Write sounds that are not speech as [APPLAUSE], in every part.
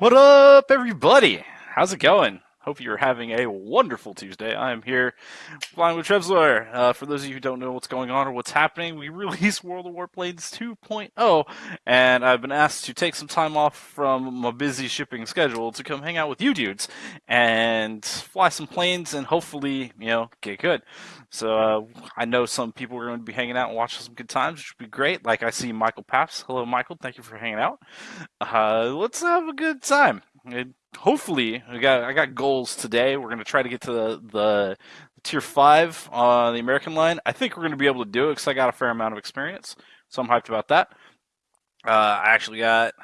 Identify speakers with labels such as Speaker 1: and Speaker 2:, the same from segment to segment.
Speaker 1: What up, everybody? How's it going? Hope you're having a wonderful Tuesday. I am here flying with Trevzor. Uh, for those of you who don't know what's going on or what's happening, we [LAUGHS] released World of Warplanes 2.0, and I've been asked to take some time off from my busy shipping schedule to come hang out with you dudes and fly some planes and hopefully, you know, get good. So uh, I know some people are going to be hanging out and watching some good times, which would be great. Like I see Michael Paps. Hello, Michael. Thank you for hanging out. Uh, let's have a good time. It, hopefully, I got I got goals today. We're gonna try to get to the, the tier five on the American line. I think we're gonna be able to do it because I got a fair amount of experience, so I'm hyped about that. Uh, I actually got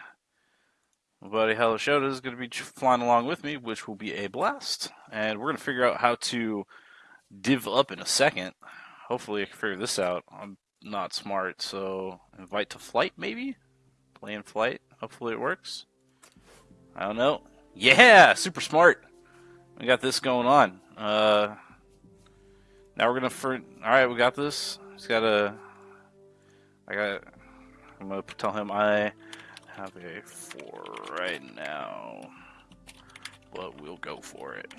Speaker 1: my buddy Hello Shota is gonna be flying along with me, which will be a blast, and we're gonna figure out how to div up in a second. Hopefully, I can figure this out. I'm not smart, so invite to flight maybe. Play in flight. Hopefully, it works. I don't know. Yeah, super smart. We got this going on. Uh, now we're gonna for. All right, we got this. He's got a. I got. I'm gonna tell him I have a four right now, but we'll go for it.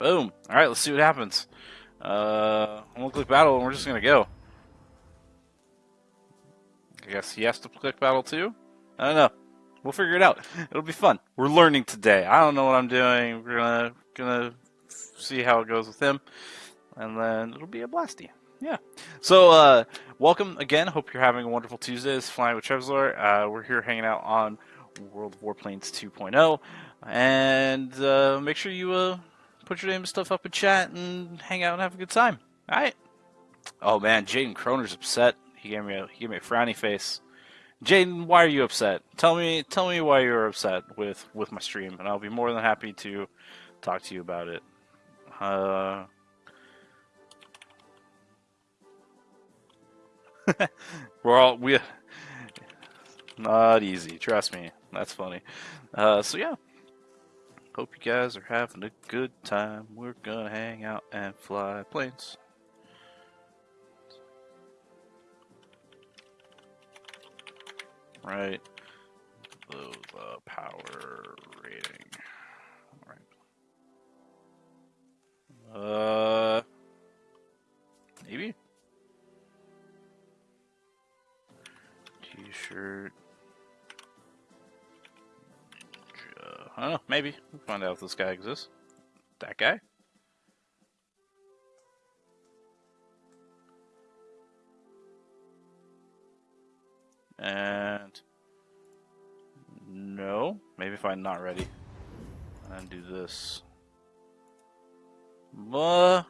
Speaker 1: Boom. All right, let's see what happens. Uh, I'm gonna click battle, and we're just gonna go. I guess he has to click battle too. I don't know. We'll figure it out. It'll be fun. We're learning today. I don't know what I'm doing. We're gonna gonna see how it goes with him, and then it'll be a blasty. Yeah. So uh, welcome again. Hope you're having a wonderful Tuesday. It's Flying with Trevzor. Uh, we're here hanging out on World of Warplanes 2.0, and uh, make sure you uh, put your name and stuff up in chat and hang out and have a good time. All right. Oh man, Jaden Kroner's upset. He gave me a he gave me a frowny face. Jaden, why are you upset? Tell me, tell me why you're upset with with my stream, and I'll be more than happy to talk to you about it. Uh, [LAUGHS] we're all we not easy. Trust me, that's funny. Uh, so yeah, hope you guys are having a good time. We're gonna hang out and fly planes. Right? The, the power rating. All right. Uh, maybe. T-shirt. I don't know. Maybe we'll find out if this guy exists. That guy. If I'm not ready. And do this. Uh,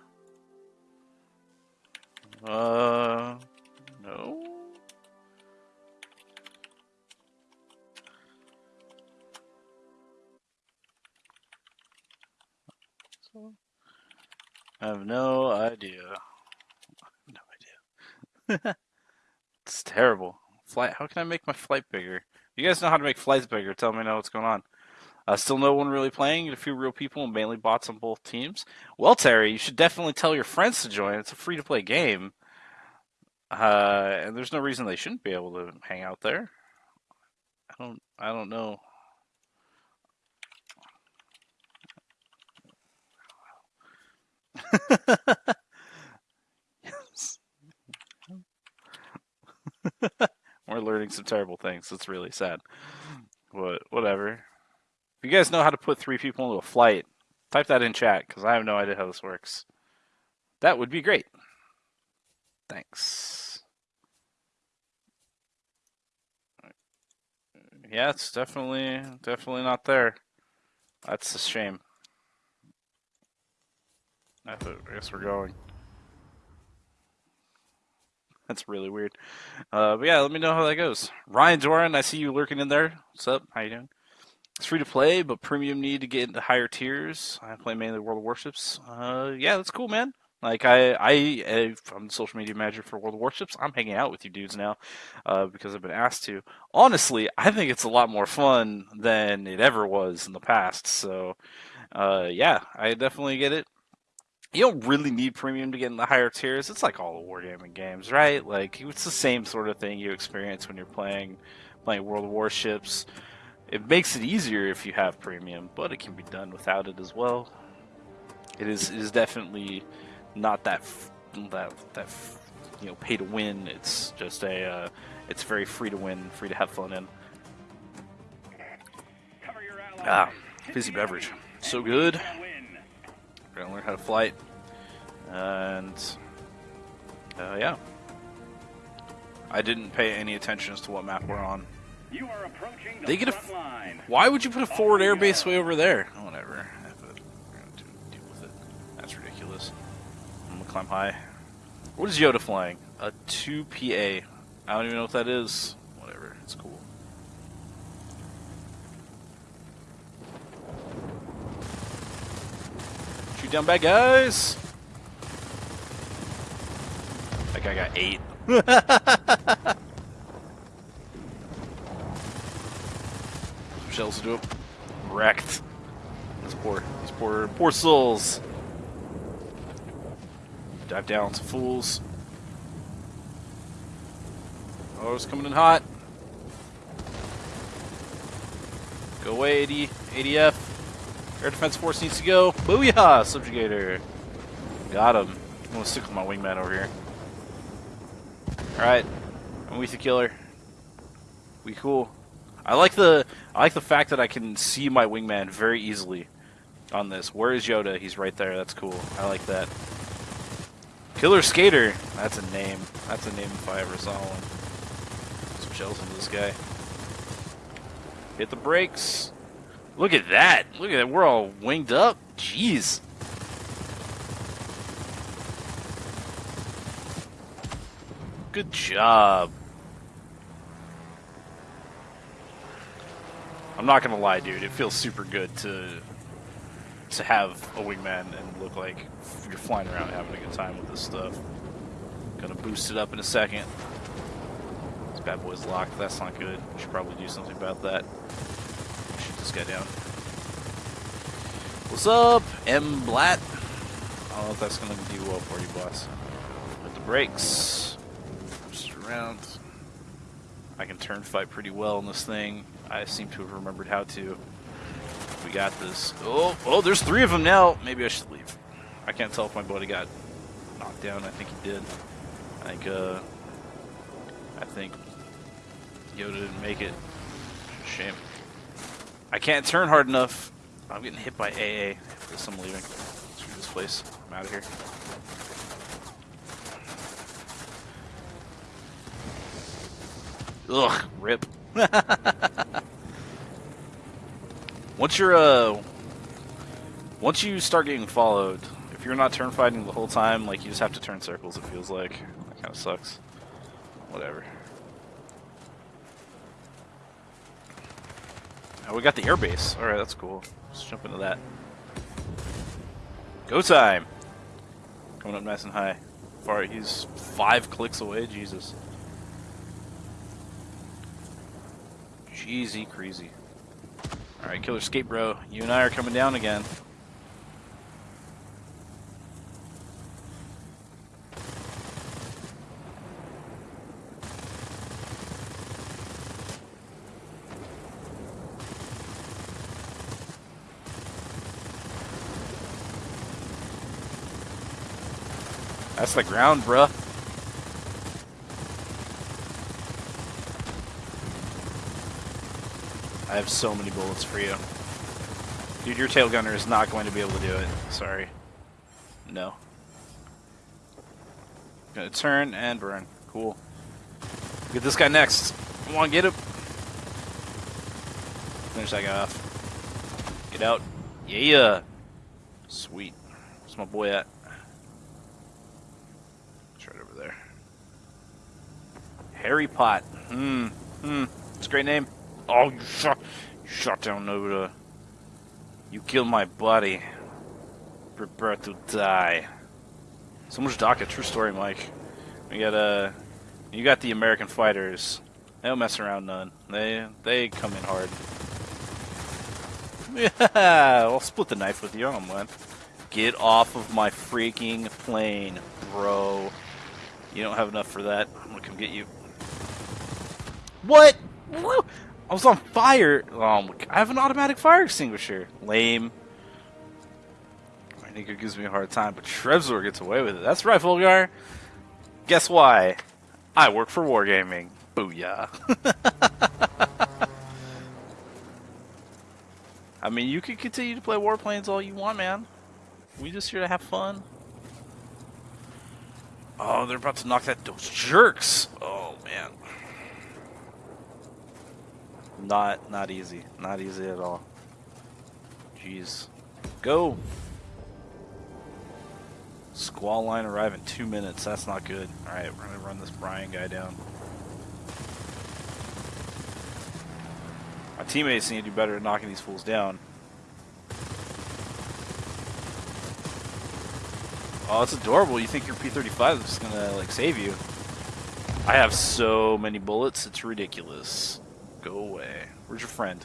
Speaker 1: Flight. How can I make my flight bigger? You guys know how to make flights bigger. Tell me now what's going on. Uh, still no one really playing. A few real people and mainly bots on both teams. Well, Terry, you should definitely tell your friends to join. It's a free to play game. Uh, and there's no reason they shouldn't be able to hang out there. I don't. I don't know. [LAUGHS] yes. [LAUGHS] Learning some terrible things. It's really sad. But whatever. If you guys know how to put three people into a flight, type that in chat because I have no idea how this works. That would be great. Thanks. Yeah, it's definitely definitely not there. That's a shame. I guess we're going. That's really weird. Uh, but yeah, let me know how that goes. Ryan Doran, I see you lurking in there. What's up? How you doing? It's free to play, but premium need to get into higher tiers. I play mainly World of Warships. Uh, yeah, that's cool, man. Like I, I, I'm the social media manager for World of Warships. I'm hanging out with you dudes now uh, because I've been asked to. Honestly, I think it's a lot more fun than it ever was in the past. So, uh, yeah, I definitely get it you don't really need premium to get in the higher tiers. It's like all the wargaming games, right? Like it's the same sort of thing you experience when you're playing playing World of Warships. It makes it easier if you have premium, but it can be done without it as well. It is it is definitely not that f- that that f- you know pay to win. It's just a uh, it's very free to win, free to have fun in. Ah, fizzy beverage, so good. Gonna learn how to flight, and uh, yeah. I didn't pay any attention as to what map we're on.
Speaker 2: You are approaching the
Speaker 1: They get a
Speaker 2: front line.
Speaker 1: Why would you put a forward airbase way over there? Oh, whatever. I have we're gonna do- deal with it. That's ridiculous. I'm gonna climb high. What is Yoda flying? A 2PA. I don't even know what that is. Whatever. It's cool. Shoot down bad guys! That guy got eight. [LAUGHS] Shells to do it. Wrecked. These poor, these poor, poor souls. Dive down, some fools. Oh, it's coming in hot. Go away, 80, ADF. Air Defense Force needs to go. Booyah, Subjugator. Got him. I'm gonna stick with my wingman over here. Alright. I'm with you, killer. We cool. I like the I like the fact that I can see my wingman very easily on this. Where is Yoda? He's right there. That's cool. I like that. Killer Skater. That's a name. That's a name if I ever saw one. Some shells into this guy. Hit the brakes. Look at that. Look at that. We're all winged up. Jeez. Good job. I'm not gonna lie, dude. It feels super good to to have a wingman and look like you're flying around having a good time with this stuff. Gonna boost it up in a second. This bad boy's locked. That's not good. We should probably do something about that. This guy down. What's up, M. Blatt? I don't know if that's gonna do well for you, boss. With the brakes. Just around. I can turn fight pretty well in this thing. I seem to have remembered how to. We got this. Oh, oh, there's three of them now. Maybe I should leave. I can't tell if my buddy got knocked down. I think he did. I think, uh, I think Yoda didn't make it. Shame. I can't turn hard enough. I'm getting hit by AA. Guess I'm leaving. Screw this place. I'm out of here. Ugh, rip. [LAUGHS] once you're uh once you start getting followed, if you're not turn fighting the whole time, like you just have to turn circles, it feels like. That kinda sucks. Whatever. Oh, we got the airbase. Alright, that's cool. Let's jump into that. Go time! Coming up nice and high. Far he's five clicks away, Jesus. Jeezy crazy. Alright, Killer Skate Bro, you and I are coming down again. That's the ground, bruh. I have so many bullets for you. Dude, your tail gunner is not going to be able to do it. Sorry. No. Gonna turn and burn. Cool. Get this guy next. Come on, get him. Finish that guy off. Get out. Yeah. Sweet. Where's my boy at? It's right over there. Harry Pot. Hmm. Hmm. It's a great name. Oh, you shot, shot down Noda. You killed my buddy. Prepare to die. So much DACA. True story, Mike. We got uh, you got the American fighters. They don't mess around none. They they come in hard. Yeah, [LAUGHS] I'll split the knife with you. I don't. Get off of my freaking plane, bro. You don't have enough for that. I'm gonna come get you. What? I was on fire. God. I have an automatic fire extinguisher. Lame. My nigga gives me a hard time, but Trevzor gets away with it. That's right, Volgar. Guess why? I work for Wargaming. Booyah. [LAUGHS] I mean, you can continue to play Warplanes all you want, man. We just here to have fun. Oh, they're about to knock that those jerks. Oh man. Not not easy. Not easy at all. Jeez. Go. Squall line arrive in two minutes. That's not good. Alright, we're gonna run this Brian guy down. My teammates need to do better at knocking these fools down. Oh, it's adorable. You think your P-35 is gonna, like, save you. I have so many bullets, it's ridiculous. Go away. Where's your friend?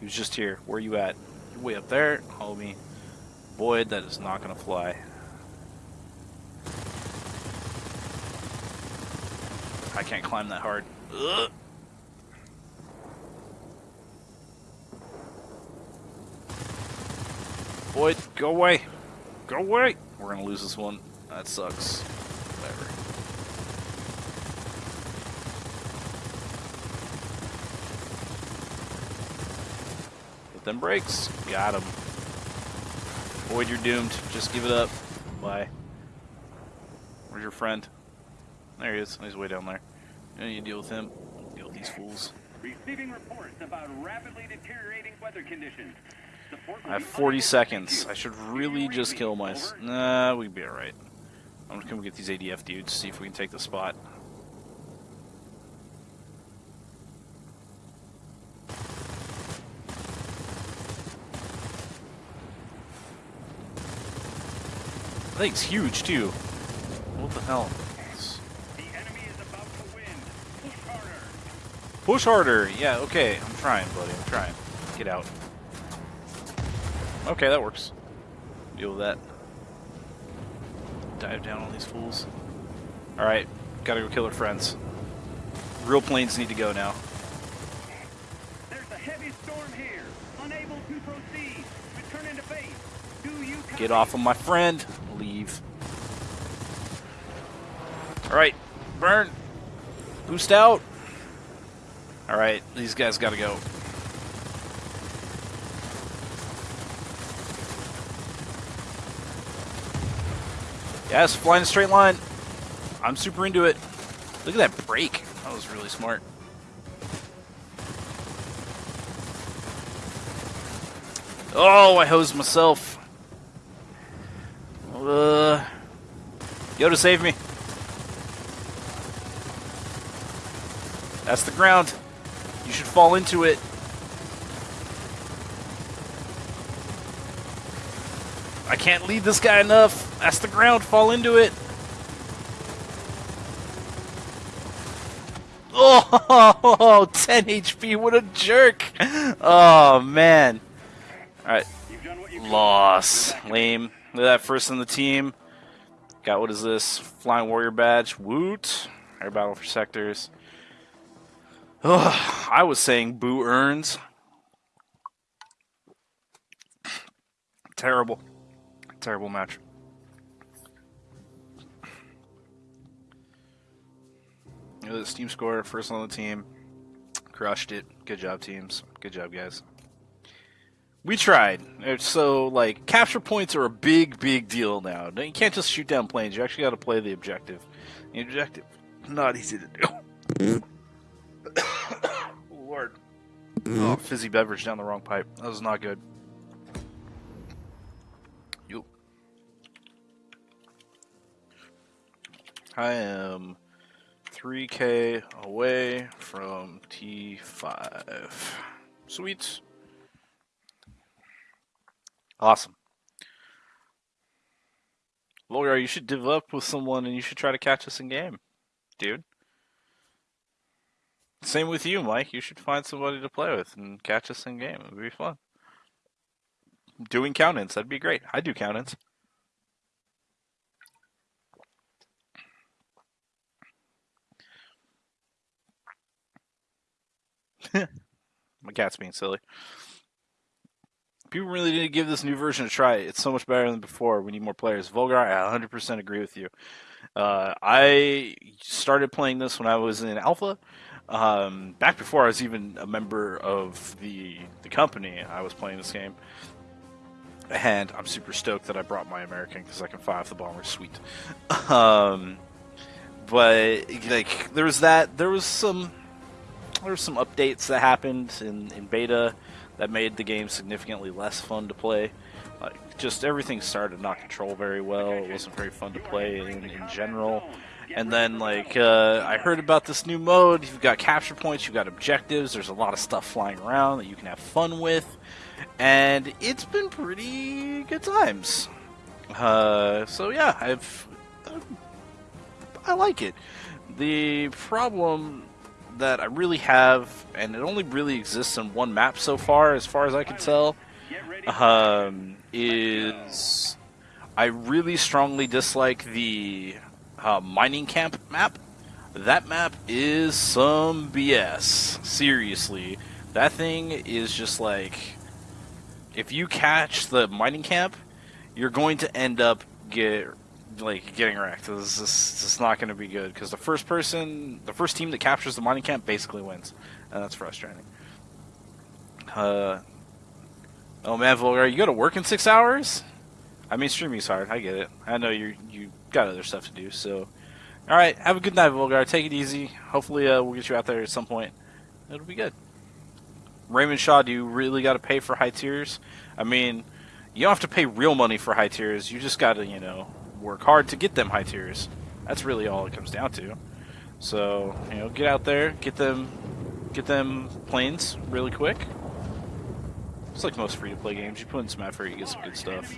Speaker 1: He was just here. Where are you at? You're way up there, homie. Boyd, that is not gonna fly. I can't climb that hard. Ugh. Boyd, go away. Go away. We're gonna lose this one. That sucks. Whatever. Brakes. Got him. Boyd, you're doomed. Just give it up. Bye. Where's your friend? There he is. He's way down there. You, know, you deal with him. Deal with these fools.
Speaker 2: Receiving reports about rapidly deteriorating weather conditions.
Speaker 1: I have 40 seconds. I should really just kill my... Nah, we'd be alright. I'm gonna come get these ADF dudes, see if we can take the spot. Thing's huge, too. What the hell?
Speaker 2: The enemy is about to win. Push harder.
Speaker 1: Push harder! Yeah, okay. I'm trying, buddy. I'm trying. Get out. Okay, that works. Deal with that. Dive down on these fools. Alright, gotta go kill our friends. Real planes need to go now.
Speaker 2: There's a heavy storm here. Unable to proceed. Return into base. Do you?
Speaker 1: Get off of my friend. Leave. Alright, burn. Boost out. Alright, these guys gotta go. Yes, flying a straight line. I'm super into it. Look at that break. That was really smart. Oh, I hosed myself. Uh, Yoda, save me. That's the ground. You should fall into it. I can't lead this guy enough. That's the ground. Fall into it. [LAUGHS] Oh, 10 HP. What a jerk. Oh, man.
Speaker 2: You could.
Speaker 1: Loss. Lame. Look at that first in the team. Got what is this? Flying Warrior badge. Woot. Air battle for sectors. Ugh, I was saying boo earns. Terrible. Terrible match. Look at this team score. First on the team. Crushed it. Good job, teams. Good job, guys. We tried. So, like, capture points are a big, big deal now. You can't just shoot down planes. You actually got to play the objective. The objective, not easy to do. Hmm. Oh, mm-hmm. fizzy beverage down the wrong pipe. That was not good. You. I am 3k away from T5. Sweet. Awesome. Lawyer, you should div up with someone and you should try to catch us in game, dude. Same with you, Mike. You should find somebody to play with and catch us in game. It would be fun. Doing count-ins, that'd be great. I do count-ins. [LAUGHS] My cat's being silly. People really need to give this new version a try. It's so much better than before. We need more players. Volgar, I 100% agree with you. Uh, I started playing this when I was in alpha. Um, back before I was even a member of the the company, I was playing this game, and I'm super stoked that I brought my American because I can fire off the bomber. Sweet. [LAUGHS] Um, but like there was that, there was some, there were some updates that happened in in beta that made the game significantly less fun to play. Like just everything started to not control very well. It wasn't very fun to play in, in general. And then, like, uh, I heard about this new mode. You've got capture points, you've got objectives. There's a lot of stuff flying around that you can have fun with, and it's been pretty good times. Uh, so yeah, I've, I like it. The problem that I really have, and it only really exists in one map so far, as far as I can tell, um, is I really strongly dislike the uh, mining camp map. That map is some BS. Seriously, that thing is just like if you catch the mining camp, you're going to end up get like getting wrecked. This is this is not going to be good because the first person, the first team that captures the mining camp basically wins, and that's frustrating. Uh, oh man, Volgar, you go to work in six hours? I mean, streaming's hard. I get it. I know you you got other stuff to do. So, all right, have a good night, Volgar. Take it easy. Hopefully, uh, we'll get you out there at some point. It'll be good. Raymond Shaw, do you really got to pay for high tiers? I mean, you don't have to pay real money for high tiers. You just got to, you know, work hard to get them high tiers. That's really all it comes down to. So, you know, get out there, get them, get them planes really quick. It's like most free-to-play games. You put in some effort, you get some good stuff.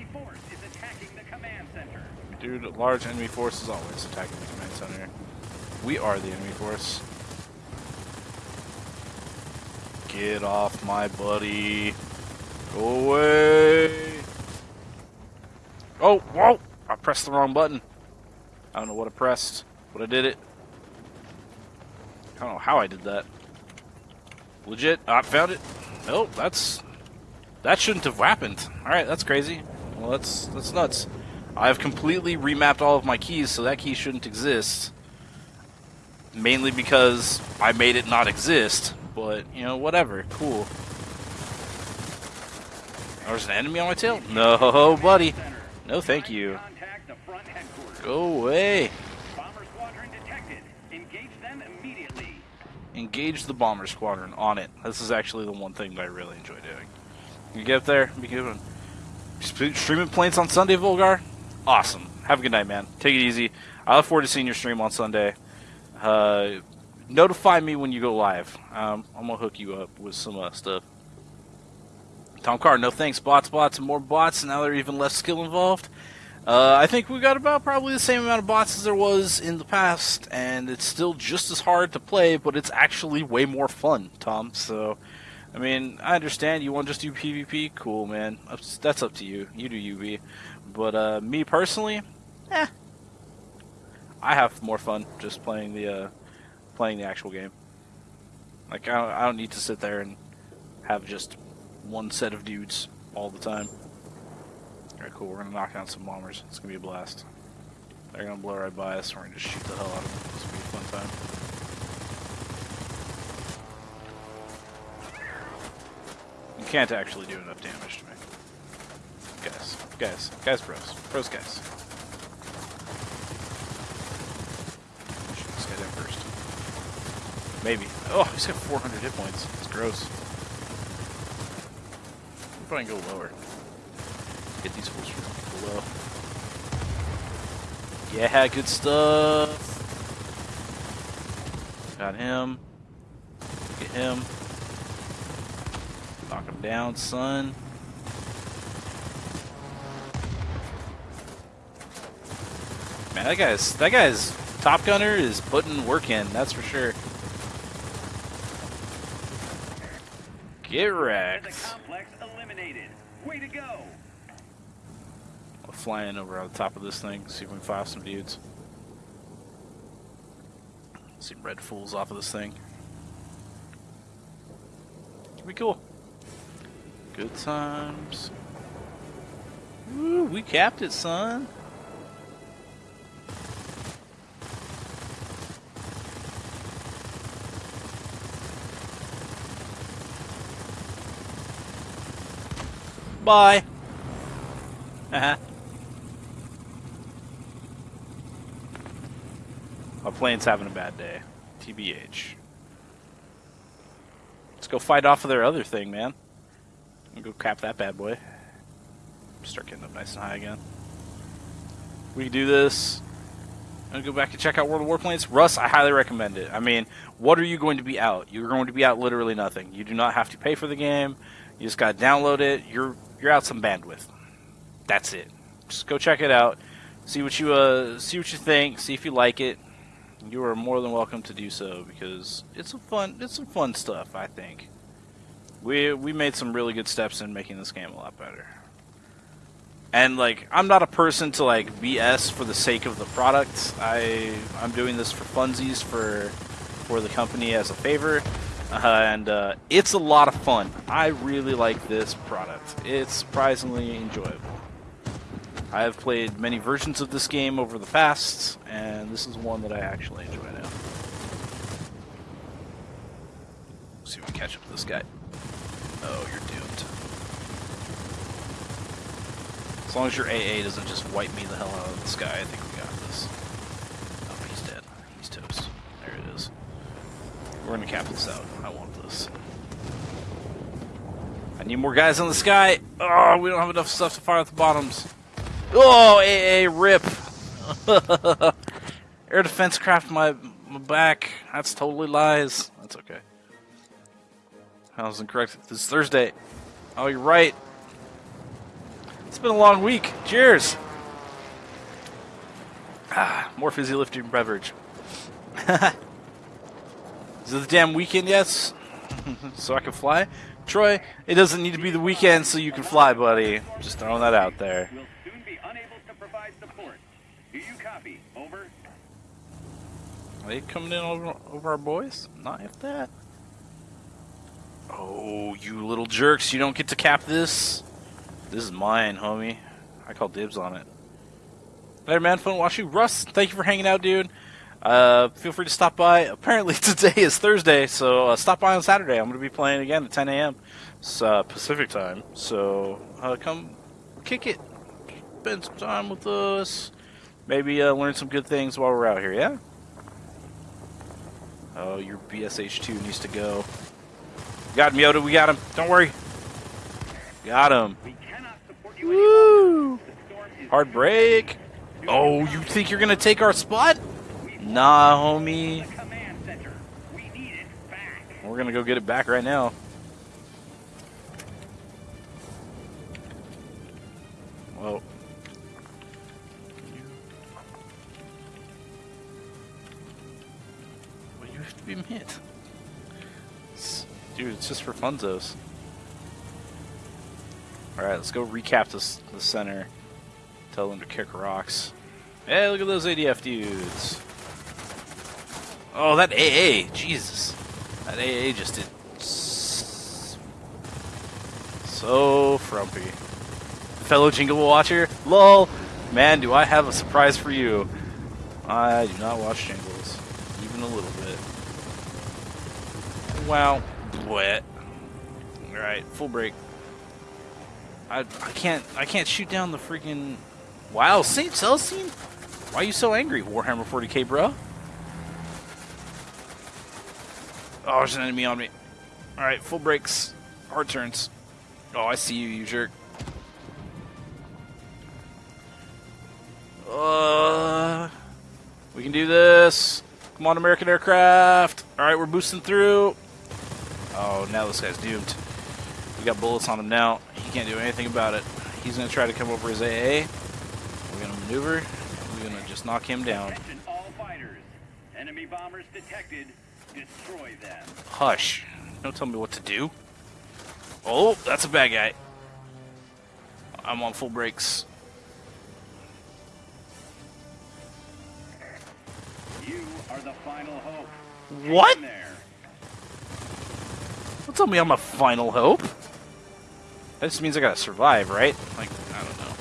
Speaker 1: Dude, large enemy force is always attacking the command center. We are the enemy force. Get off my buddy. Go away. Oh, whoa! I pressed the wrong button. I don't know what I pressed, but I did it. I don't know how I did that. Legit, I found it. Oh, that's that shouldn't have happened. All right, that's crazy. Well, that's that's nuts. I've completely remapped all of my keys, so that key shouldn't exist. Mainly because I made it not exist, but, you know, whatever. Cool. There's an enemy on my tail? No, buddy. No, thank you. Go away. Engage the bomber squadron on it. This is actually the one thing that I really enjoy doing. You get up there, be good. Streaming planes on Sunday, Volgar? Awesome. Have a good night, man. Take it easy. I look forward to seeing your stream on Sunday. Uh, notify me when you go live. Um, I'm gonna hook you up with some uh, stuff. Tom Carr, no thanks. Bots, bots, and more bots. And now there's even less skill involved. Uh, I think we got about probably the same amount of bots as there was in the past, and it's still just as hard to play, but it's actually way more fun, Tom. So, I mean, I understand you want to just do PvP. Cool, man. That's up to you. You do UV. But uh, me personally, eh, I have more fun just playing the uh, playing the actual game. Like I don't, I don't need to sit there and have just one set of dudes all the time. Alright, cool. We're gonna knock down some bombers. It's gonna be a blast. They're gonna blow right by us. We're gonna just shoot the hell out of them. It's gonna be a fun time. You can't actually do enough damage to me guys. Guys. Guys pros. Pros guys. Shoot this guy first. Maybe. Oh, he's got 400 hit points. It's gross. We'll probably go lower. Get these fools from below. Yeah, good stuff. Got him. Get him. Knock him down, son. Man, that guy's that guy's Top Gunner is putting work in, that's for sure. Get wrecked. Way to go. I'll fly in over on the top of this thing, see if we can fire some dudes. See red fools off of this thing. It'll be cool. Good times. Woo, we capped it, son. Bye. Uh-huh. My plane's having a bad day. TBH. Let's go fight off of their other thing, man. And go cap that bad boy. Start getting up nice and high again. We do this. I'm gonna go back and check out World of Warplanes. Russ, I highly recommend it. I mean, what are you going to be out? You're going to be out literally nothing. You do not have to pay for the game. You just gotta download it. You're you're out some bandwidth. That's it. Just go check it out. See what you uh see what you think. See if you like it. You are more than welcome to do so because it's a fun it's some fun stuff. I think we we made some really good steps in making this game a lot better. And like I'm not a person to like BS for the sake of the product. I I'm doing this for funsies for for the company as a favor. Uh, and uh, it's a lot of fun. I really like this product. It's surprisingly enjoyable. I have played many versions of this game over the past, and this is one that I actually enjoy now. see if we catch up to this guy. Oh, you're doomed. As long as your AA doesn't just wipe me the hell out of the sky, I think we got this. Oh, he's dead. He's toast. There it is. We're gonna cap this out. I want this. I need more guys in the sky. Oh, we don't have enough stuff to fire at the bottoms. Oh, AA rip. [LAUGHS] Air defense craft my, my back. That's totally lies. That's okay. I was incorrect. This is Thursday. Oh, you're right. It's been a long week. Cheers. Ah, more fizzy lifting beverage. [LAUGHS] Is it the damn weekend yet? [LAUGHS] so I can fly? Troy, it doesn't need to be the weekend so you can fly, buddy. Just throwing that out there.
Speaker 2: Will soon unable to provide support. Do you copy? Over.
Speaker 1: Are they coming in over, over our boys? Not if that. Oh, you little jerks. You don't get to cap this. This is mine, homie. I call dibs on it. Later, man. Fun watching. Russ, thank you for hanging out, dude. Uh, feel free to stop by. Apparently [LAUGHS] today is Thursday, so uh, stop by on Saturday. I'm going to be playing again at 10 a.m. Uh, Pacific time. So uh, come kick it, spend some time with us. Maybe uh, learn some good things while we're out here. Yeah. Oh, your BSH2 needs to go. Got him, Yoda. We got him. Don't worry. Got him.
Speaker 2: We cannot support you
Speaker 1: Woo!
Speaker 2: The storm is
Speaker 1: Hard break. Oh, you think you're gonna take our spot? Nah, homie.
Speaker 2: the command center. We need it back.
Speaker 1: We're gonna go get it back right now. Well. Well, you have to be. It's- Dude, it's just for funzos. Alright, let's go recap this the center. Tell them to kick rocks. Hey, look at those ADF dudes. Oh, that AA, Jesus. That AA just did so frumpy. Fellow Jingle Watcher, lol. Man, do I have a surprise for you. I do not watch Jingles, even a little bit. Wow, wet. All right, full break. I I can't I can't shoot down the freaking. Wow, Saint Celestine. Why are you so angry, Warhammer 40k, bro? Oh, there's an enemy on me. Alright, full breaks. Hard turns. Oh, I see you, you jerk. Uh, we can do this. Come on, American aircraft. Alright, we're boosting through. Oh, now this guy's doomed. We got bullets on him now. He can't do anything about it. He's going to try to come over his AA. We're going to maneuver. We're going to just knock him down.
Speaker 2: Attention all fighters. Enemy bombers detected. Destroy them.
Speaker 1: Hush. Don't tell me what to do. Oh, that's a bad guy. I'm on full brakes.
Speaker 2: You are the final hope.
Speaker 1: What?
Speaker 2: Hang in there.
Speaker 1: Don't tell me I'm a final hope. That just means I gotta survive, right? Like, I don't know.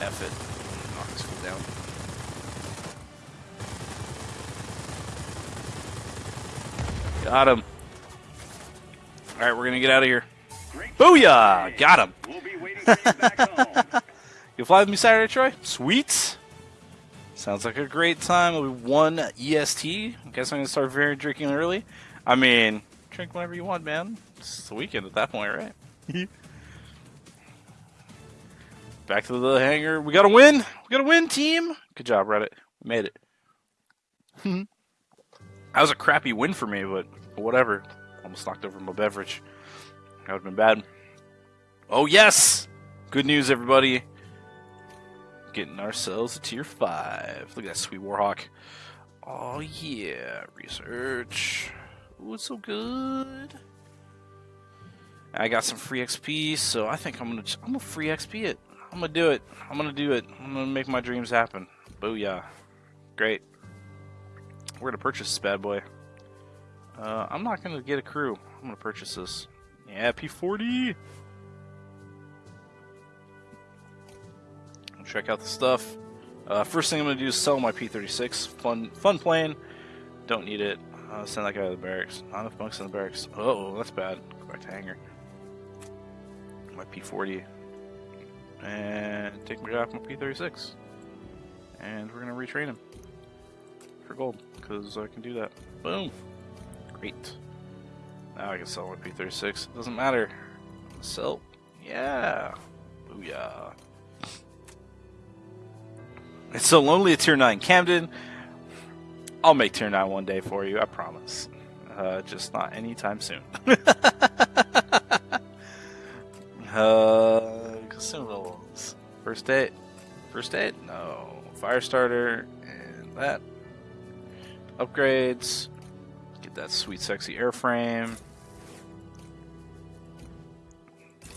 Speaker 1: F it. Got him. Alright, we're gonna get out of here.
Speaker 2: Great
Speaker 1: Booyah! Got him.
Speaker 2: We'll be waiting for you back [LAUGHS]
Speaker 1: fly with me Saturday, Troy? Sweet. Sounds like a great time. It'll be one EST. I guess I'm gonna start very drinking early. I mean, drink whenever you want, man. It's the weekend at that point, right? [LAUGHS] Back to the hangar. We gotta win. We gotta win, team. Good job, Reddit. We made it. [LAUGHS] that was a crappy win for me, but whatever. Almost knocked over my beverage. That would have been bad. Oh yes! Good news, everybody. Getting ourselves a tier five. Look at that sweet Warhawk. Oh yeah, research. Ooh, it's so good. I got some free XP, so I think I'm gonna I'm gonna free XP it. I'm gonna do it. I'm gonna do it. I'm gonna make my dreams happen. Booyah! Great. We're gonna purchase this bad boy. Uh, I'm not gonna get a crew. I'm gonna purchase this. Yeah, P40. Check out the stuff. Uh, first thing I'm gonna do is sell my P36. Fun, fun plane. Don't need it. Uh, send that guy to the barracks. Not enough bunks in the barracks. Oh, that's bad. Go back to hangar. My P40. And take my guy off my P36. And we're gonna retrain him for gold because I can do that. Boom. Great. Now I can sell my P36. Doesn't matter. Sell. Yeah. Booyah. It's so lonely at tier 9. Camden, I'll make tier 9 one day for you, I promise. Uh, just not anytime soon. [LAUGHS] uh, consumables. First date. First date? No. Fire starter and that. Upgrades. Get that sweet, sexy airframe.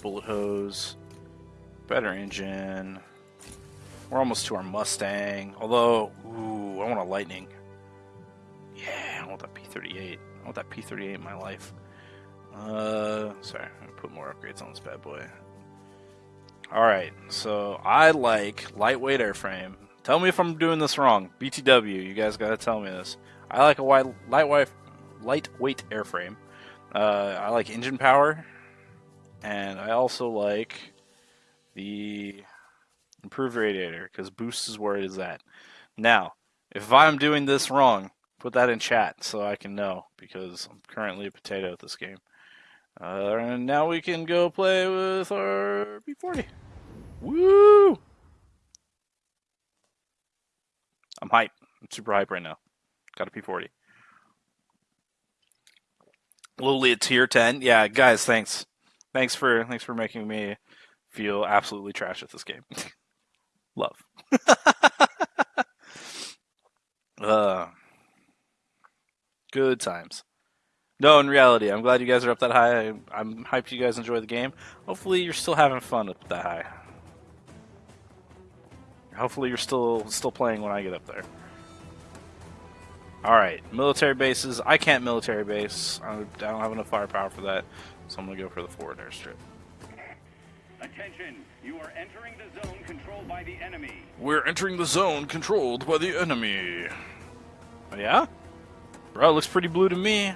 Speaker 1: Bullet hose. Better engine. We're almost to our Mustang. Although, ooh, I want a Lightning. Yeah, I want that P38. I want that P38 in my life. Uh, sorry, I'm put more upgrades on this bad boy. Alright, so I like lightweight airframe. Tell me if I'm doing this wrong. BTW, you guys gotta tell me this. I like a wide, lightweight, lightweight airframe. Uh, I like engine power, and I also like the improved radiator because boost is where it is at. Now, if I'm doing this wrong, put that in chat so I can know because I'm currently a potato at this game. Uh, and now we can go play with our P40. Woo! I'm hype. I'm super hype right now. Got a P40. Lowly at tier 10. Yeah, guys, thanks. Thanks for thanks for making me feel absolutely trash at this game. [LAUGHS] Love. [LAUGHS] uh, good times. No, in reality, I'm glad you guys are up that high. I, I'm hyped you guys enjoy the game. Hopefully, you're still having fun up that high. Hopefully, you're still still playing when I get up there. All right, military bases. I can't military base. I don't have enough firepower for that, so I'm gonna go for the forward airstrip.
Speaker 2: Attention, you are entering the zone controlled by the enemy.
Speaker 1: We're entering the zone controlled by the enemy. Oh, yeah? Bro, it looks pretty blue to me.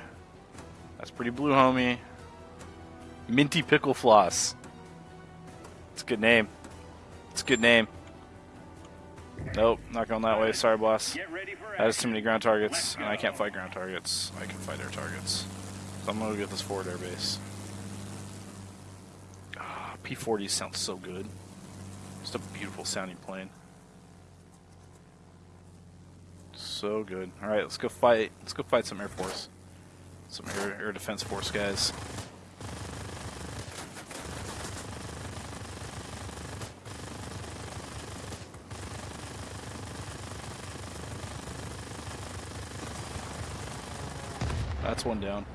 Speaker 1: That's pretty blue, homie. Minty Pickle Floss. It's a good name. It's a good name. Nope, not going that way. Sorry, boss. That has too many ground targets, and I can't fight ground targets. I can fight air targets. So I'm gonna get this forward air base. Ah, P40 sounds so good. Just a beautiful sounding plane. So good. All right, let's go fight. Let's go fight some Air Force, some Air, air Defense Force guys. That's one down.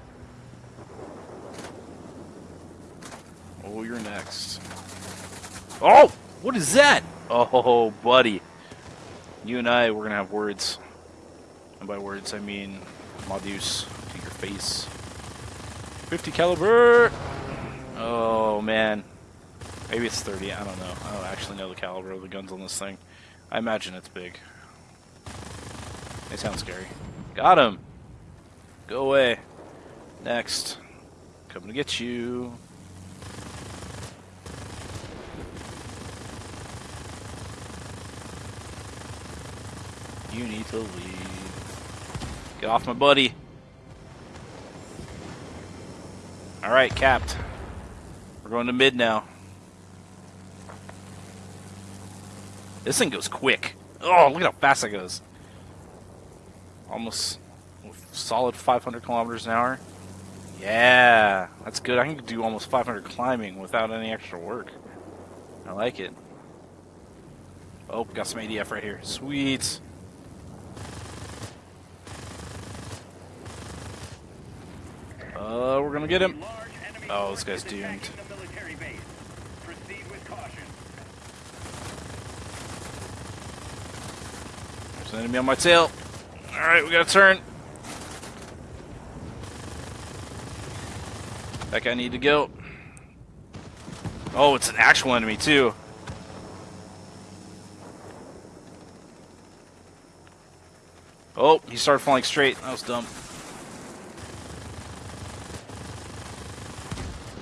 Speaker 1: Oh, you're next. Oh, what is that? Oh, buddy. You and I, we're gonna have words. And by words, I mean Modus to your face. 50 caliber. Oh man, maybe it's 30. I don't know. I don't actually know the caliber of the guns on this thing. I imagine it's big. They sound scary. Got him. Go away. Next. Coming to get you. You need to leave. Get off my buddy. Alright, capped. We're going to mid now. This thing goes quick. Oh, look at how fast it goes. Almost solid 500 kilometers an hour. Yeah, that's good. I can do almost 500 climbing without any extra work. I like it. Oh, got some ADF right here. Sweet. Uh, we're gonna get him. Oh, this guy's doomed. There's an enemy on my tail. Alright, we gotta turn. That guy need to go. Oh, it's an actual enemy too. Oh, he started flying straight. That was dumb.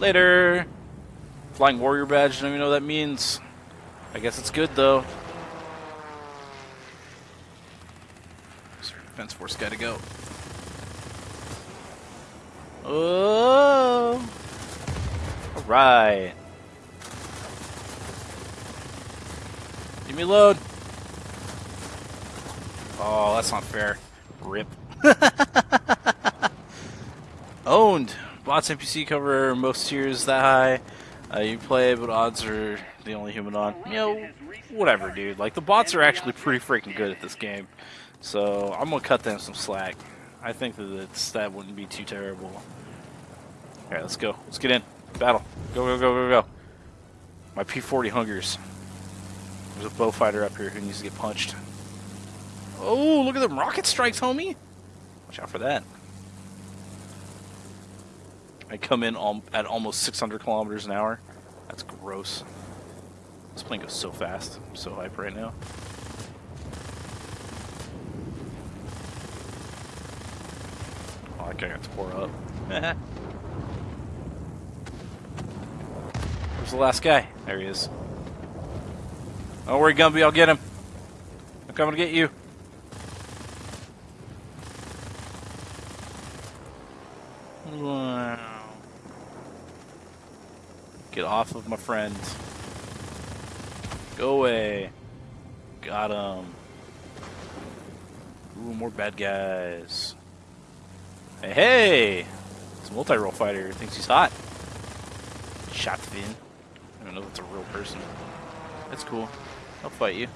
Speaker 1: Later. Flying warrior badge, don't even know what that means. I guess it's good though. Defense force guy to go? Oh! Alright. Give me load. Oh, that's not fair. Rip. [LAUGHS] Owned. Bots NPC cover most tiers that high. Uh, you play, but odds are the only human on. You know, whatever, dude. Like, the bots are actually pretty freaking good at this game. So, I'm gonna cut them some slack. I think that it's, that wouldn't be too terrible. Alright, let's go. Let's get in. Battle. Go, go, go, go, go. My P40 hungers. There's a Beaufighter up here who needs to get punched. Oh, look at them rocket strikes, homie! Watch out for that. I come in at almost 600 kilometers an hour. That's gross. This plane goes so fast. I'm so hype right now. That guy got tore up. [LAUGHS] Where's the last guy? There he is. Don't worry, Gumby, I'll get him. I'm coming to get you. Wow. Get off of my friend. Go away. Got him. Ooh, more bad guys. Hey! It's a multi-role fighter. Thinks he's hot. Shot Finn. I don't know if it's a real person. That's cool. I'll fight you.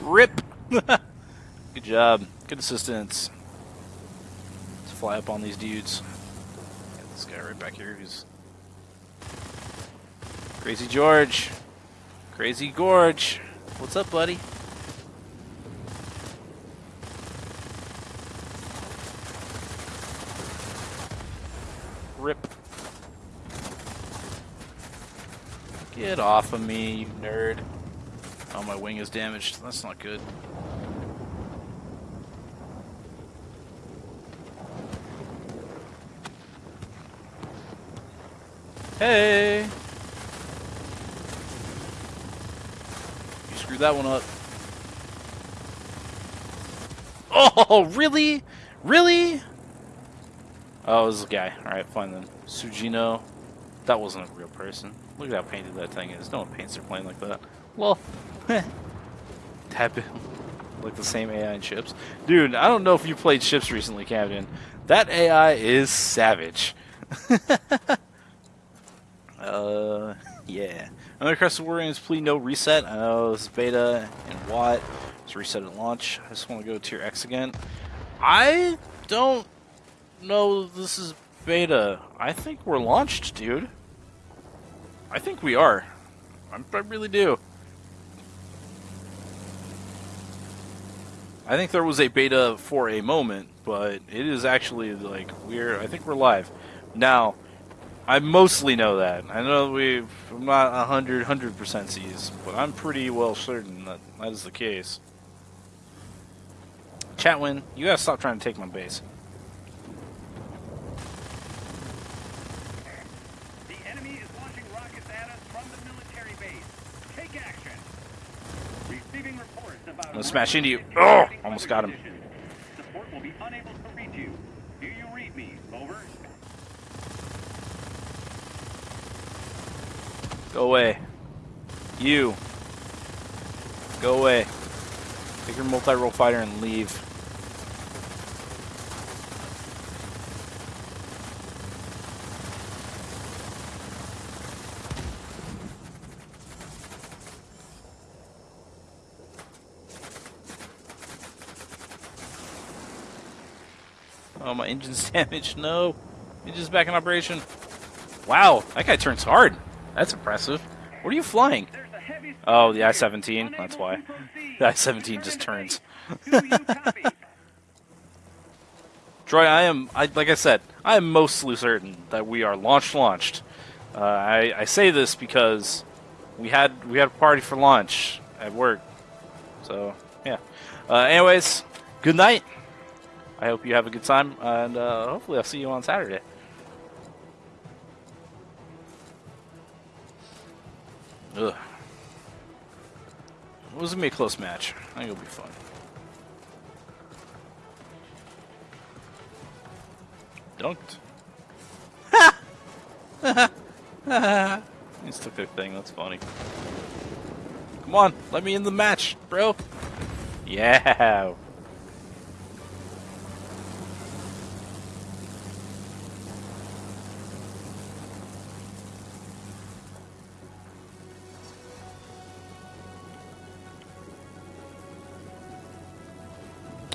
Speaker 1: Rip! [LAUGHS] Good job. Good assistance. Let's fly up on these dudes. Got this guy right back here who's... Crazy George. Crazy Gorge. What's up, buddy? Rip. Get off of me, you nerd. Oh, my wing is damaged. That's not good. Hey! You screwed that one up. Oh, really? Really? Oh, a guy. Alright, fine then. Sujino. That wasn't a real person. Look at how painted that thing is. No one paints their plane like that. Well, [LAUGHS] tap it. [LAUGHS] Like the same AI in ships. Dude, I don't know if you played ships recently, Captain. That AI is savage. [LAUGHS] uh, yeah. Another Crescent Warriors, please no reset. I know this is beta and Watt. It's reset at launch. I just want to go to tier X again. I don't know this is beta. I think we're launched, dude. I think we are. I I really do. I think there was a beta for a moment, but it is actually like we're. I think we're live now. I mostly know that. I know we. I'm not 100 100 percent C's, but I'm pretty well certain that that is the case. Chatwin, you gotta stop trying to take my base.
Speaker 2: The enemy is launching rockets at us from the military base. Take action. Receiving reports about.
Speaker 1: I'm gonna smash into you. Oh, almost got him.
Speaker 2: Support will be unable to reach you. Do you read me? Over.
Speaker 1: Go away. You. Go away. Take your multi-role fighter and leave. My engine's [LAUGHS] damaged. No. Engine's back in operation. Wow, that guy turns hard. That's impressive. What are you flying? Oh, the. I-17, that's why. [LAUGHS] The I-17 just turns. [LAUGHS] Troy, I am, I, like I said, I am mostly certain that we are launched launched. Uh, I, I say this because we had we had a party for lunch at work. So, yeah. Uh, anyways, good night. I hope you have a good time, and uh, hopefully I'll see you on Saturday. Ugh. It was gonna be a close match. I think it'll be fun. Dunked. He just took their thing. That's funny. Come on, let me in the match, bro. Yeah.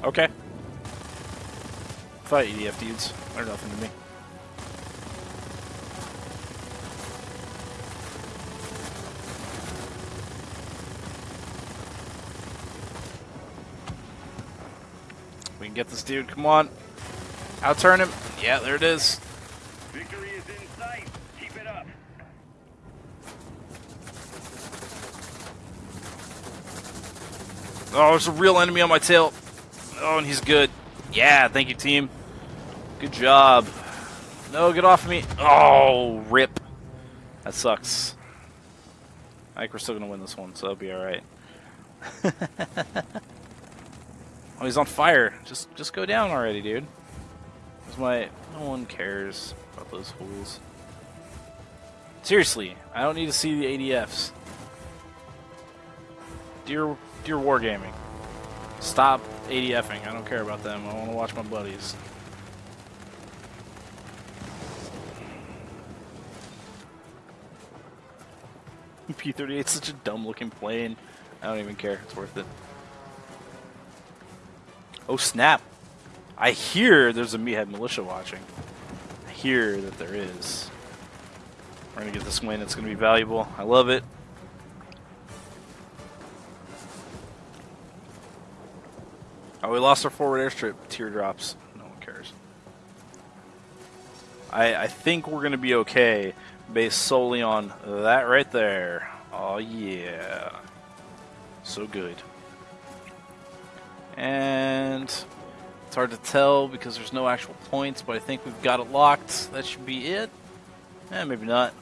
Speaker 1: Okay. Fight ADF dudes. They're nothing to me. We can get this dude. Come on. Outturn him. Yeah, there it is.
Speaker 2: Victory is in sight. Keep it up.
Speaker 1: Oh, there's a real enemy on my tail. Oh, and he's good. Yeah, thank you, team. Good job. No, get off of me. Oh, rip. That sucks. I think we're still going to win this one, so that'll be alright. [LAUGHS] oh, he's on fire. Just just go down already, dude. That's my... No one cares about those fools. Seriously, I don't need to see the ADFs. Dear, dear Wargaming, stop ADFing. I don't care about them. I want to watch my buddies. [LAUGHS] P-38 is such a dumb looking plane. I don't even care. It's worth it. Oh snap! I hear there's a Meathead militia watching. I hear that there is. We're gonna get this win. It's gonna be valuable. I love it. Oh, we lost our forward airstrip. Teardrops. No one cares. I, I think we're going to be okay based solely on that right there. Oh, yeah. So good. And it's hard to tell because there's no actual points, but I think we've got it locked. That should be it. Eh, maybe not.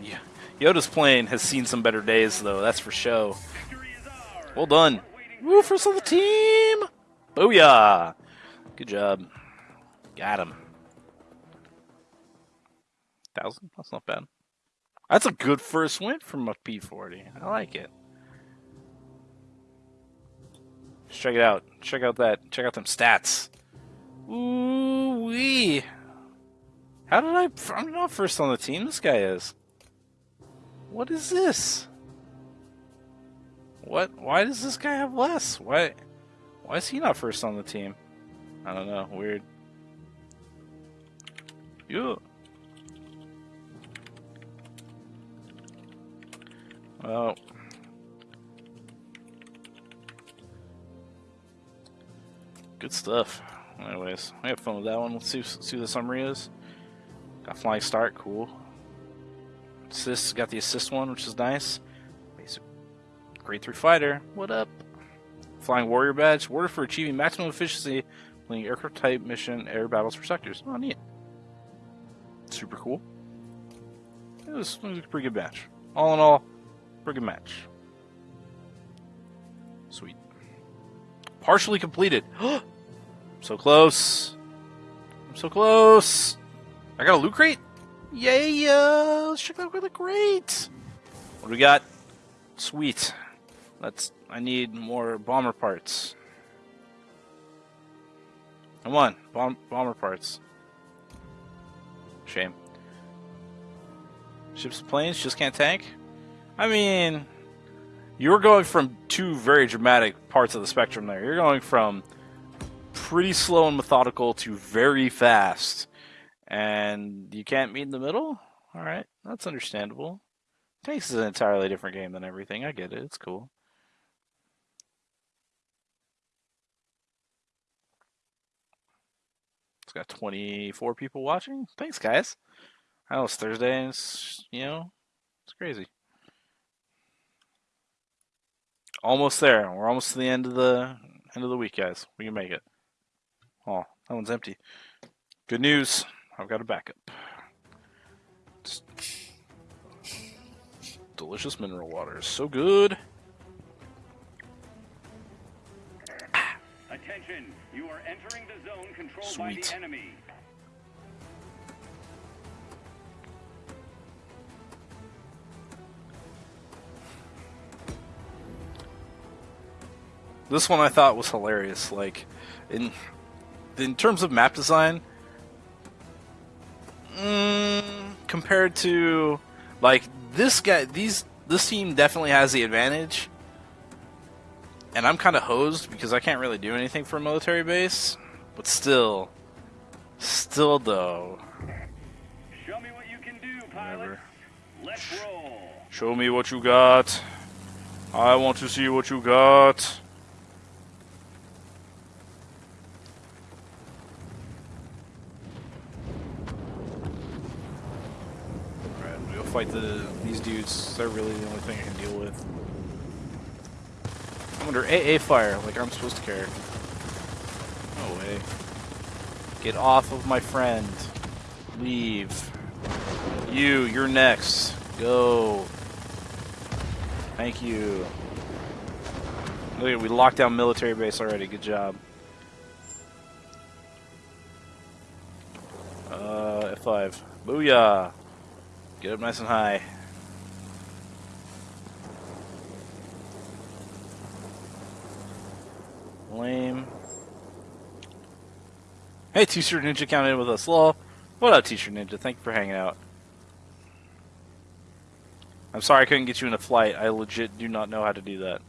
Speaker 1: Yeah. Yoda's plane has seen some better days, though. That's for show.
Speaker 2: Ours.
Speaker 1: Well done. Woo, first on the team! Booyah! Good job. Got him. Thousand? That's not bad. That's a good first win from a P40. I like it. Check it out. Check out that. Check out them stats. Ooh wee. How did I? I'm not first on the team. This guy is. What is this? What? Why does this guy have less? Why? Why is he not first on the team? I don't know. Weird. Yeah. Well. Good stuff. Anyways, I had fun with that one. Let's see, see what the summary is. Got flying start, cool. Assist, got the assist one, which is nice. Grade 3 fighter, what up? Flying warrior badge, order for achieving maximum efficiency playing aircraft type mission air battles for sectors. Oh, neat. Super cool. It was, it was a pretty good match. All in all, pretty good match. Sweet. Partially completed. [GASPS] so close. I'm so close. I got a loot crate? Yeah, Uh, let's check out the crate. What do we got? Sweet. Let's. I need more bomber parts. Come on, bomb, bomber parts. Shame. Ships planes just can't tank? I mean, you're going from two very dramatic parts of the spectrum there. You're going from pretty slow and methodical to very fast. And you can't meet in the middle? Alright, that's understandable. Tanks is an entirely different game than everything. I get it. It's cool. It's got 24 people watching. Thanks, guys. I know it's Thursday, and it's, you know, it's crazy. Almost there. We're almost to the end of the end of the week, guys. We can make it. Oh, that one's empty. Good news. I've got a backup. Just delicious mineral water. Is so good.
Speaker 2: Attention, you are entering the zone controlled
Speaker 1: Sweet.
Speaker 2: by the enemy.
Speaker 1: This one I thought was hilarious. Like, in in terms of map design, mm, compared to like this guy, these this team definitely has the advantage, and I'm kind of hosed because I can't really do anything for a military base. But still, still though,
Speaker 2: Show me what you can do.
Speaker 1: Whatever.
Speaker 2: Let's roll.
Speaker 1: show me what you got. I want to see what you got. Alright, I'm fight the these dudes. They're really the only thing I can deal with. I'm under AA fire, like I'm supposed to care. No way. Get off of my friend. Leave. You, you're next. Go. Thank you. Look we locked down military base already. Good job. Uh, F5. Booyah! Get up nice and high. Lame. Hey, T-shirt Ninja in with us. Lol. What up, T-shirt Ninja? Thank you for hanging out. I'm sorry I couldn't get you in a flight. I legit do not know how to do that.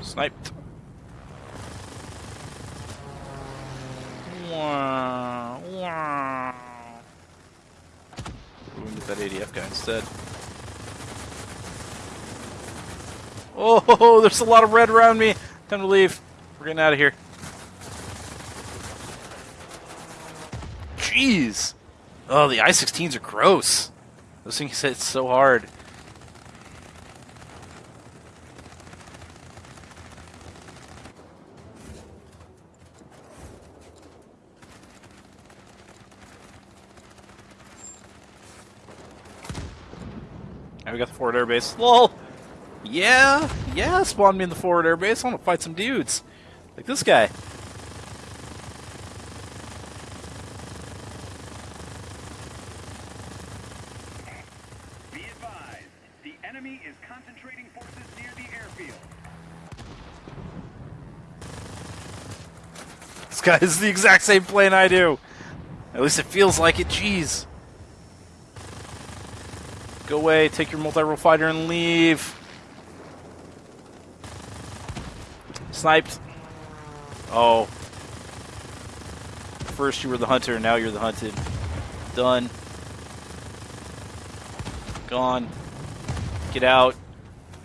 Speaker 1: Sniped. Wow. Wow. We can get that ADF guy instead. Oh, [LAUGHS] there's a lot of red around me. Time to leave. We're getting out of here. Jeez. Oh, the I-16s are gross. Those things hit so hard. And we got the forward air base. LOL! Yeah, yeah, spawn me in the forward air base. I want to fight some dudes. Like this guy.
Speaker 2: Be advised, the enemy is concentrating forces near the airfield.
Speaker 1: This guy is the exact same plane I do. At least it feels like it. Jeez. Go away, take your multi-role fighter and leave. Sniped. Oh. First you were the hunter, now you're the hunted. Done. Gone. Get out. [LAUGHS]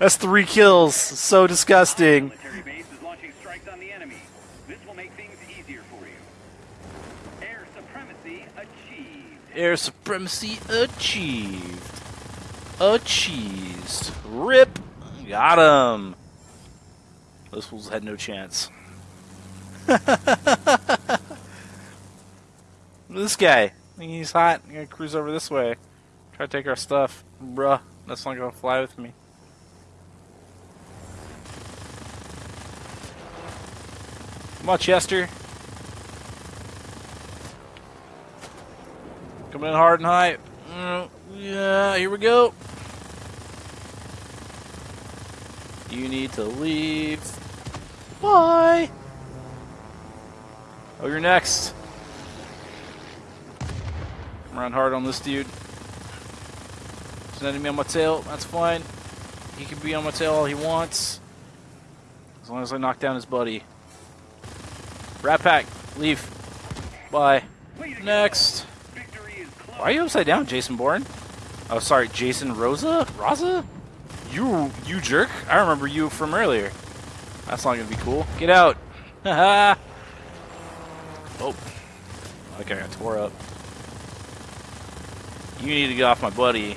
Speaker 1: That's three kills. So disgusting.
Speaker 2: Military base is launching strikes on the enemy. This will make things easier for you. Air supremacy achieved.
Speaker 1: Air supremacy achieved. Achieved. Rip. Got him. Those fools had no chance. [LAUGHS] this guy. He's hot. I'm gonna cruise over this way. Try to take our stuff. Bruh, that's not gonna fly with me. Come on, Chester. Coming in hard and high. Yeah, here we go. You need to leave. Bye. Oh, you're next. I'm running hard on this dude. There's an enemy on my tail. That's fine. He can be on my tail all he wants. As long as I knock down his buddy. Rat Pack, leave. Bye. Next. Why are you upside down, Jason Bourne? Oh, sorry, Jason Rosa? Raza? You, you jerk? I remember you from earlier. That's not gonna be cool. Get out! Haha! [LAUGHS] oh. Okay, I got tore up. You need to get off my buddy.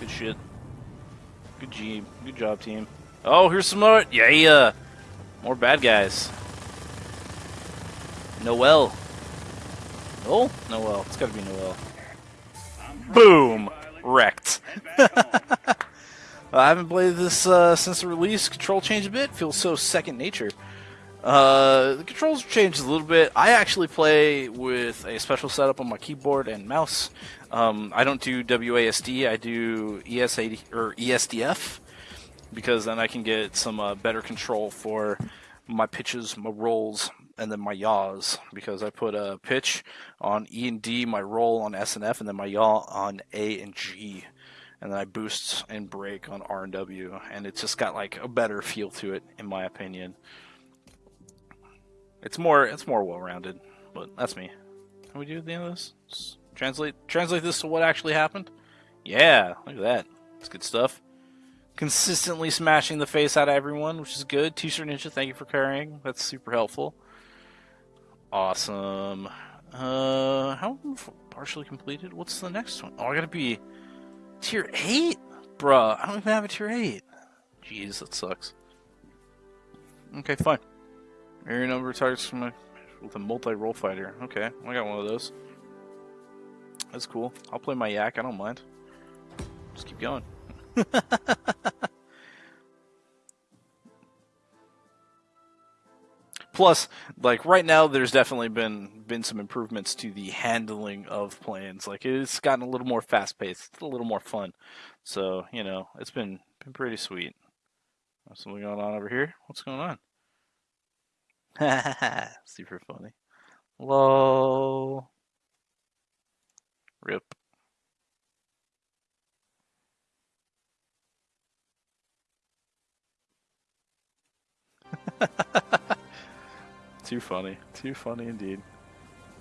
Speaker 1: Good shit. Good job. Good job, team. Oh, here's some more. Yeah, yeah. Uh, more bad guys. Noel. Noel? Noel. It's gotta be Noel. Boom! Wrecked. [LAUGHS] I haven't played this uh, since the release. Control changed a bit. Feels so second nature. Uh, the controls changed a little bit. I actually play with a special setup on my keyboard and mouse. Um, I don't do WASD. I do ES80 or ESDF because then I can get some uh, better control for my pitches, my rolls, and then my yaws. Because I put a pitch on E and D, my roll on S and F, and then my yaw on A and G and then I boost and brake on R and W, and it's just got like a better feel to it, in my opinion. It's more, it's more well-rounded, but that's me. Can we do the end of this? Just translate, translate this to what actually happened. Yeah, look at that. It's good stuff. Consistently smashing the face out of everyone, which is good. T-shirt ninja, thank you for carrying. That's super helpful. Awesome. Uh, how partially completed? What's the next one? Oh, I gotta be Tier 8? Bruh, I don't even have a tier 8. Jeez, that sucks. Okay, fine. Area number targets from a, with a multi-role fighter. Okay, I got one of those. That's cool. I'll play my yak, I don't mind. Just keep going. [LAUGHS] Plus, like right now, there's definitely been been some improvements to the handling of planes. Like it's gotten a little more fast paced, it's a little more fun. So you know, it's been been pretty sweet. What's going on over here? What's going on? Ha ha ha super funny. Lol. Rip. [LAUGHS] Too funny. Too funny indeed.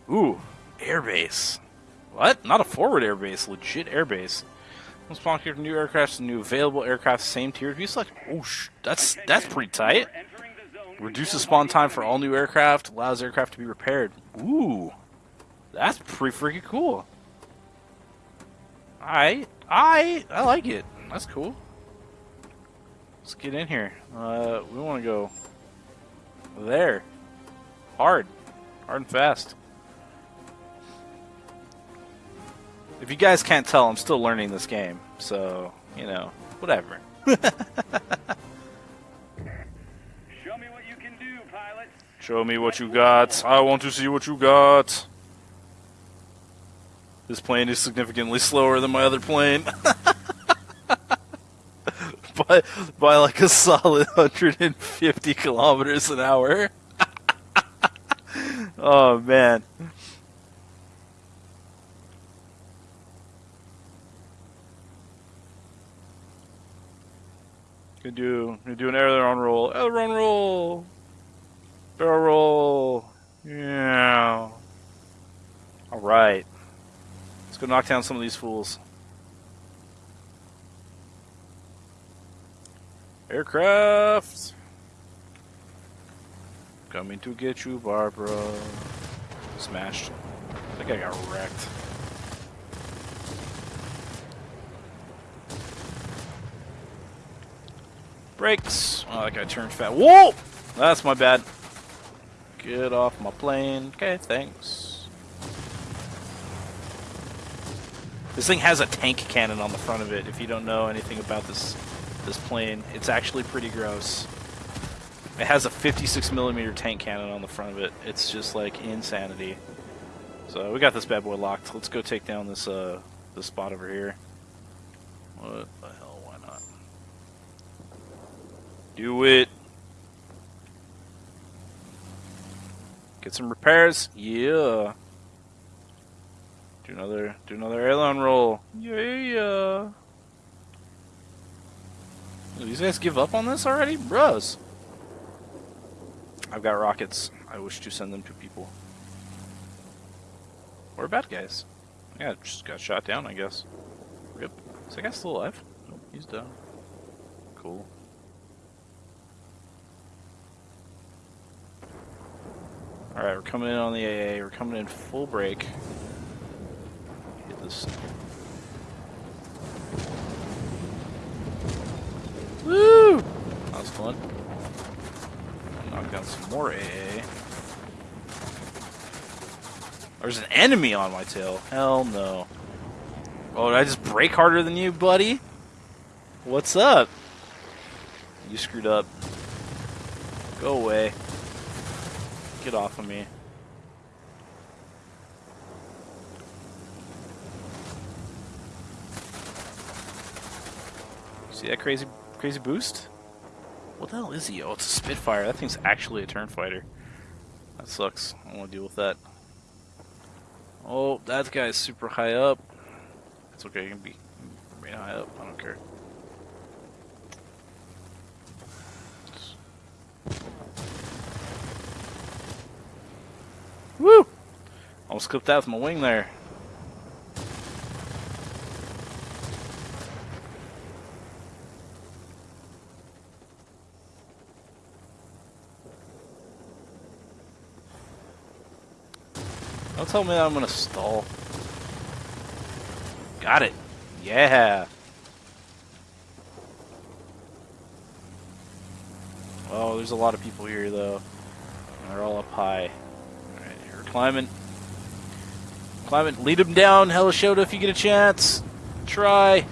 Speaker 1: Ooh, airbase. What? Not a forward airbase, legit airbase. Let's spawn here new aircraft and new available aircraft, same tier. If you select, oh, that's that's pretty tight. Reduces spawn time for all new aircraft, allows aircraft to be repaired. Ooh, that's pretty freaking cool. I, I, I like it. That's cool. Let's get in here. Uh, we want to go there. Hard. Hard and fast. If you guys can't tell, I'm still learning this game. So, you know, whatever. [LAUGHS]
Speaker 2: Show me what you can do, pilot.
Speaker 1: Show me what you got. I want to see what you got. This plane is significantly slower than my other plane. [LAUGHS] by, by like a solid [LAUGHS] 150 kilometers an hour. Oh, man. Gonna do, gonna do an aileron roll. Aileron roll! Barrel roll. Yeah. Alright. Let's go knock down some of these fools. Aircraft! Coming to get you, Barbara. Smashed. I think I got wrecked. Brakes! Oh, that guy turned fat. Whoa! That's my bad. Get off my plane. Okay, thanks. This thing has a tank cannon on the front of it. If you don't know anything about this this plane, it's actually pretty gross. It has a 56 millimeter tank cannon on the front of it. It's just like insanity. So we got this bad boy locked. Let's go take down this uh this spot over here. What the hell? Why not? Do it. Get some repairs. Yeah. Do another do another aileron roll. Yeah. These guys give up on this already? Bros. I've got rockets. I wish to send them to people. Or bad guys. Yeah, just got shot down, I guess. Yep. Is that guy still alive? Nope, he's down. Cool. Alright, we're coming in on the AA. We're coming in full brake. Hit this. Woo! That was fun. Some more AA. There's an enemy on my tail. Hell no. Oh, did I just break harder than you, buddy? What's up? You screwed up. Go away. Get off of me. See that crazy crazy boost? What the hell is he? Oh, it's a Spitfire. That thing's actually a turn fighter. That sucks. I don't want to deal with that. Oh, that guy's super high up. It's okay, you can be high up. I don't care. Woo! Almost clipped that with my wing there. Don't tell me I'm gonna stall. Got it. Yeah. Oh, there's a lot of people here though. They're all up high. Alright, you're climbing. Climbing. Lead them down, Helishota, if you get a chance. Try.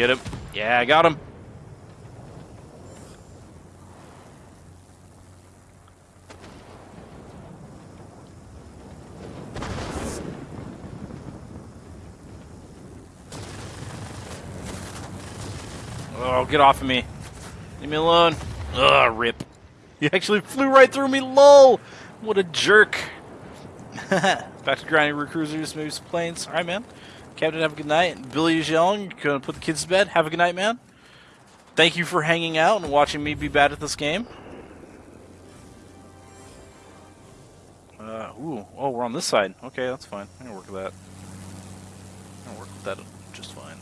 Speaker 1: Get him. Yeah, I got him. Oh, get off of me. Leave me alone. Ugh, rip. He actually flew right through me, lol! What a jerk. [LAUGHS] Back to grinding maybe some planes. Alright, man. Captain, have a good night. Billy is yelling. Gonna put the kids to bed. Have a good night, man. Thank you for hanging out and watching me be bad at this game. Uh, ooh. Oh, we're on this side. Okay, that's fine. I can work with that. I can work with that just fine.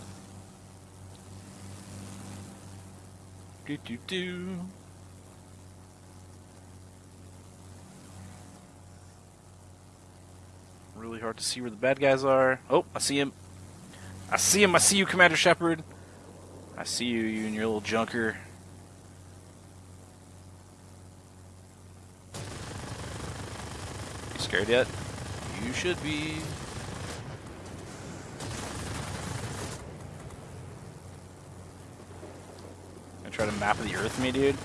Speaker 1: Do do do. Really hard to see where the bad guys are. Oh, I see him. I see him. I see you, Commander Shepard. I see you, you and your little junker. You scared yet? You should be. Gonna try to map the earth me, dude?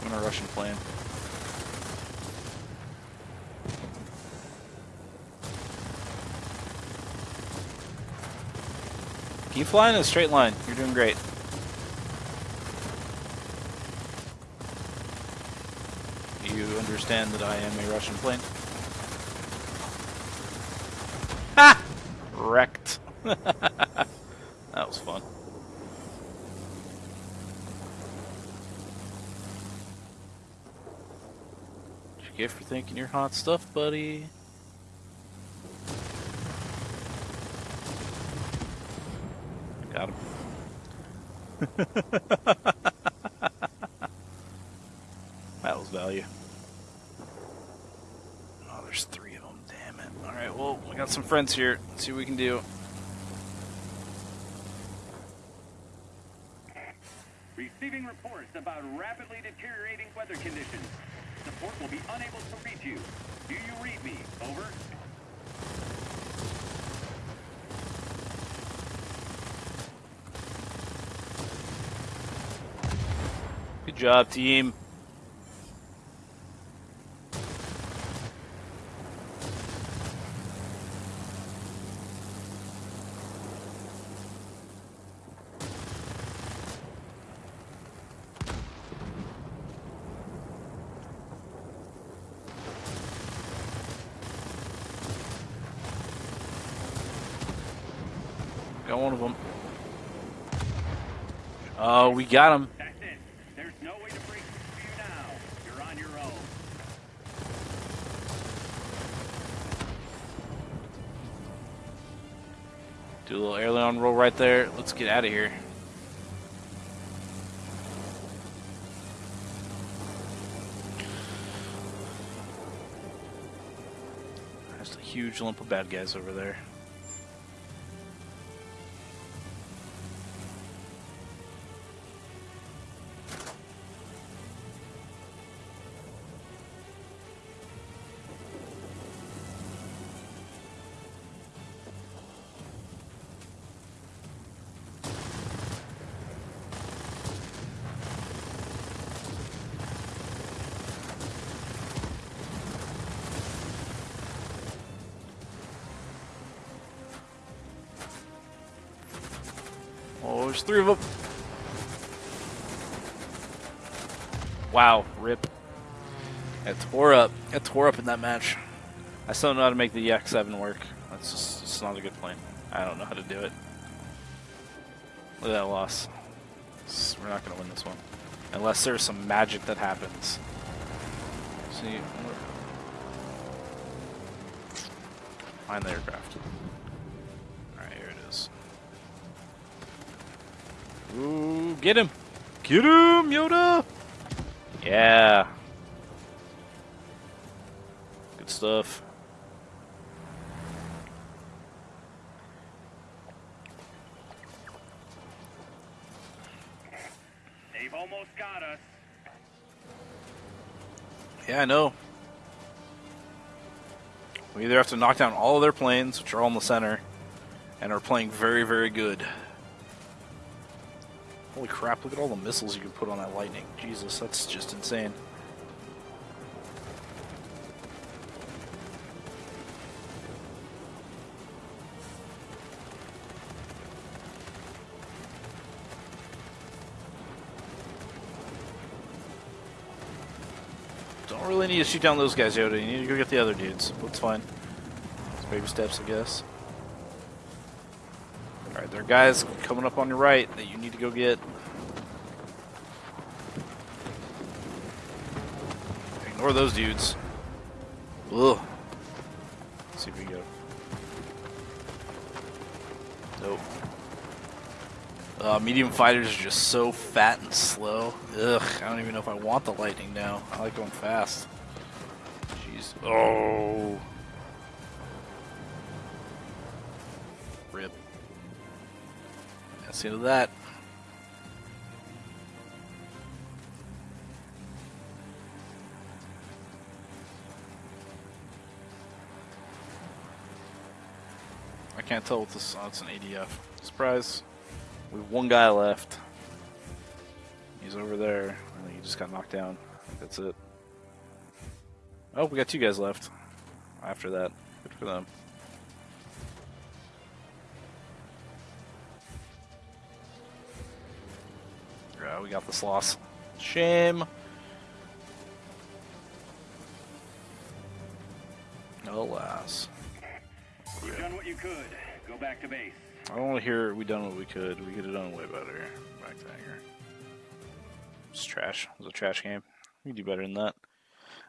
Speaker 1: I'm in a Russian plane. Keep flying in a straight line. You're doing great. You understand that I am a Russian plane. Ha! Wrecked. [LAUGHS] that was fun. What you get for thinking you're hot stuff, buddy? Got him. [LAUGHS] that was value. Oh, there's three of them. Damn it. Alright, well, we got some friends here. Let's see what we can do.
Speaker 2: Receiving reports about rapidly deteriorating weather conditions. Support will be unable to reach you. Do you read me? Over.
Speaker 1: Good job, team. Got one of them. Oh, uh, we got him. Right there. Let's get out of here. There's a huge lump of bad guys over there. Three of them. Wow, rip. It tore up. It tore up in that match. I still don't know how to make the EX7 work. That's just it's not a good plan. I don't know how to do it. Look at that loss. We're not going to win this one. Unless there's some magic that happens. See, find the aircraft. Ooh, get him! Get him, Yoda! Yeah. Good stuff.
Speaker 2: They've almost got us.
Speaker 1: Yeah, I know. We either have to knock down all of their planes, which are all in the center, and are playing very, very good. Holy crap, look at all the missiles you can put on that lightning. Jesus, that's just insane. Don't really need to shoot down those guys, Yoda. You need to go get the other dudes. That's fine. It's baby steps, I guess. There are guys coming up on your right that you need to go get. Ignore those dudes. Ugh. Let's see if we can go. Nope. Uh, medium fighters are just so fat and slow. Ugh, I don't even know if I want the lightning now. I like going fast. Jeez. Oh. That's the end of that. I can't tell what this. Oh, it's an ADF. Surprise. We have one guy left. He's over there. I think he just got knocked down. That's it. Oh, we got two guys left. After that, good for them. we got this loss. Shame. Alas.
Speaker 2: you done what you could. Go back to base.
Speaker 1: I don't want to hear we done what we could. We could have done way better. Back to anger. It's trash. It was a trash game. We can do better than that.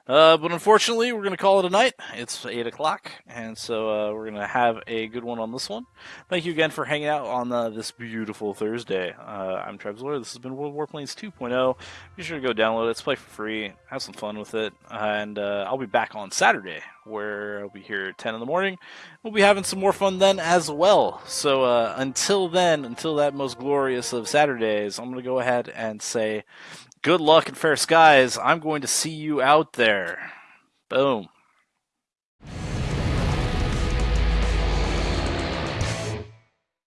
Speaker 1: Uh, but unfortunately, we're going to call it a night. It's 8 o'clock, and so uh, we're going to have a good one on this one. Thank you again for hanging out on uh, this beautiful Thursday. Uh, I'm Trebzler. This has been World Warplanes 2.0. Be sure to go download it. Let's play for free. Have some fun with it. And uh, I'll be back on Saturday, where I'll be here at 10 in the morning. We'll be having some more fun then as well. So uh, until then, until that most glorious of Saturdays, I'm going to go ahead and say good luck and fair skies. I'm going to see you out there. Boom.